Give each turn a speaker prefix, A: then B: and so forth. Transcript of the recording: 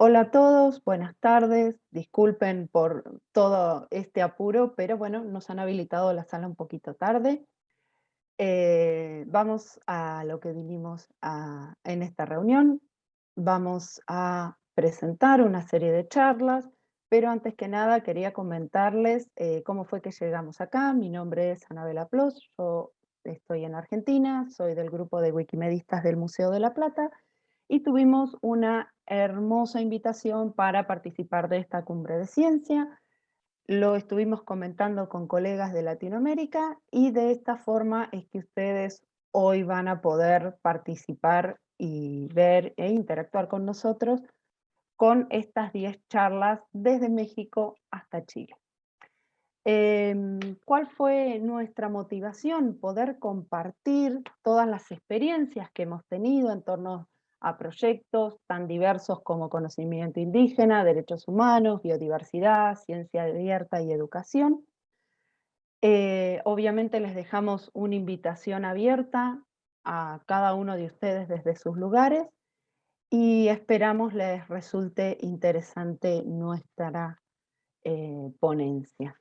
A: Hola a todos, buenas tardes. Disculpen por todo este apuro, pero bueno, nos han habilitado la sala un poquito tarde. Eh, vamos a lo que vinimos en esta reunión. Vamos a presentar una serie de charlas, pero antes que nada quería comentarles eh, cómo fue que llegamos acá. Mi nombre es Anabela Plos, yo estoy en Argentina, soy del grupo de Wikimedistas del Museo de la Plata y tuvimos una hermosa invitación para participar de esta cumbre de ciencia. Lo estuvimos comentando con colegas de Latinoamérica y de esta forma es que ustedes hoy van a poder participar y ver e interactuar con nosotros con estas 10 charlas desde México hasta Chile. Em, ¿Cuál fue nuestra motivación? Poder compartir todas las experiencias que hemos tenido en torno a proyectos tan diversos como conocimiento indígena, derechos humanos, biodiversidad, ciencia abierta y educación. Eh, obviamente les dejamos una invitación abierta a cada uno de ustedes desde sus lugares y esperamos les resulte interesante nuestra eh, ponencia.